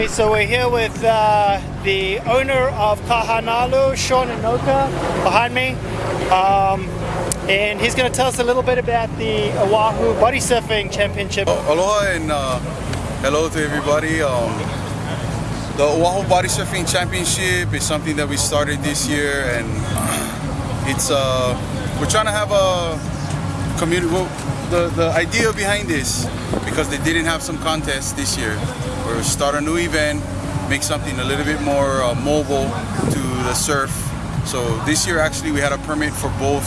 Okay, so we're here with uh, the owner of Kahanalu, Sean Anoka, behind me. Um, and he's going to tell us a little bit about the Oahu Body Surfing Championship. Aloha and uh, hello to everybody. Um, the Oahu Body Surfing Championship is something that we started this year and it's uh, we're trying to have a community well, the, the idea behind this because they didn't have some contests this year or start a new event make something a little bit more uh, mobile to the surf. So this year actually we had a permit for both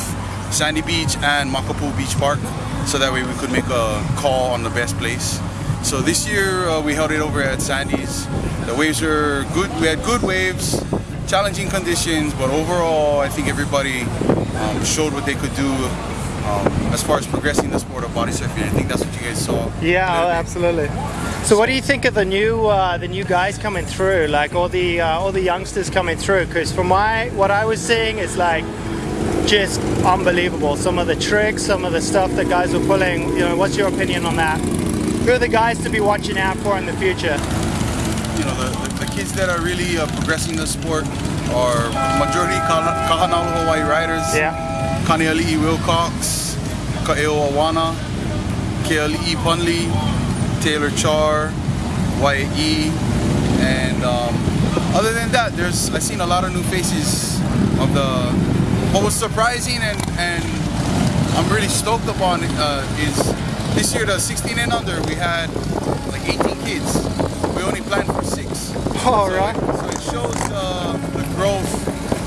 Sandy Beach and Makapu'u Beach Park so that way we could make a call on the best place. So this year uh, we held it over at Sandy's. The waves were good we had good waves challenging conditions but overall I think everybody um, showed what they could do um, as far as progressing the sport of body surfing. I think that's what you guys saw. Yeah, absolutely. So what do you think of the new uh, the new guys coming through? Like all the uh, all the youngsters coming through? Because from my what I was seeing is like just unbelievable. Some of the tricks, some of the stuff that guys are pulling. You know, what's your opinion on that? Who are the guys to be watching out for in the future? You know, the, the, the kids that are really uh, progressing the sport are majority Kahanalu Hawaii riders. Yeah. Kaneali'i Wilcox, Ka'eo Awana, Keali'i Punley, Taylor Char, Wyatt E, and um, other than that, there's I've seen a lot of new faces of the. What was surprising and and I'm really stoked upon uh, is this year the 16 and under we had like 18 kids. We only planned for six. All so right. It, so it shows uh, the growth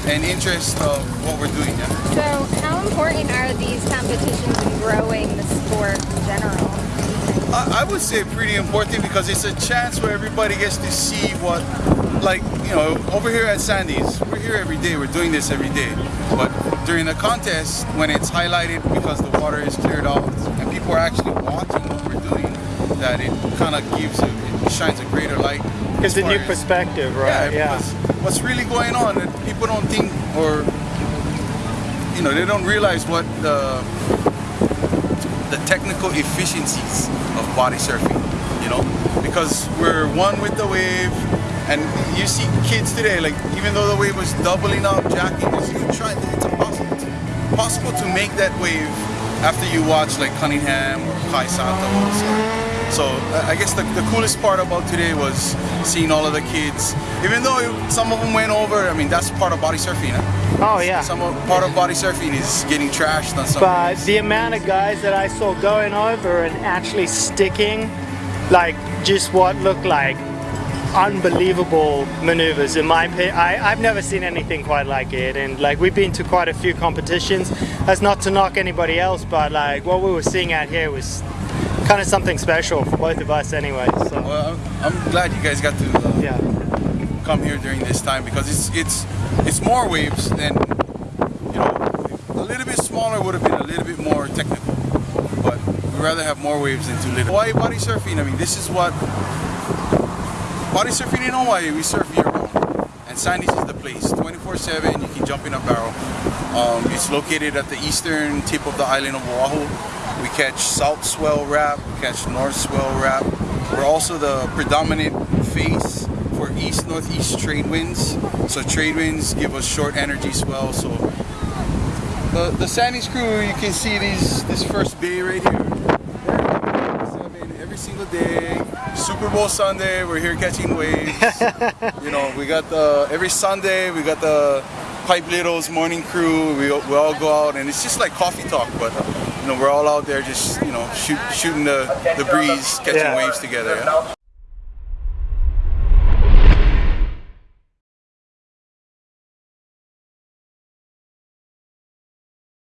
and interest of what we're doing. Yeah. So how important are these competitions in growing the sport in general? I, I would say pretty important because it's a chance where everybody gets to see what, like, you know, over here at Sandy's, we're here every day, we're doing this every day. But during the contest, when it's highlighted because the water is cleared out and people are actually watching what we're doing, that it kind of gives, it shines a greater light. Gives a new perspective, right? Yeah, yeah. what's really going on, and people don't think or you know they don't realize what the the technical efficiencies of body surfing you know because we're one with the wave and you see kids today like even though the wave was doubling up jacking you try it's impossible it's possible to make that wave after you watch like Cunningham or Kai Santos or so I guess the, the coolest part about today was seeing all of the kids. Even though some of them went over, I mean, that's part of body surfing. Huh? Oh, yeah. Some of, part of body surfing is getting trashed on some But the amount of guys that I saw going over and actually sticking, like, just what looked like unbelievable maneuvers in my opinion. I, I've never seen anything quite like it and like we've been to quite a few competitions. That's not to knock anybody else but like what we were seeing out here was kind of something special for both of us anyway. So. Well, I'm glad you guys got to uh, yeah. come here during this time because it's it's it's more waves than you know a little bit smaller would have been a little bit more technical, but we'd rather have more waves than too little. Hawaii body surfing. I mean, this is what body surfing in Hawaii. We surf and Sandy's is the place. 24/7. You can jump in a barrel. Um, it's located at the eastern tip of the island of Oahu. We catch south swell wrap, we catch north swell wrap. We're also the predominant face for east northeast trade winds. So trade winds give us short energy swell. So the the Sandy's crew, you can see these this first bay right here. Single day, Super Bowl Sunday, we're here catching waves. you know, we got the every Sunday we got the Pipe Littles morning crew. We, we all go out and it's just like coffee talk, but you know, we're all out there just, you know, shoot, shooting the, the breeze, catching yeah. waves together. Yeah?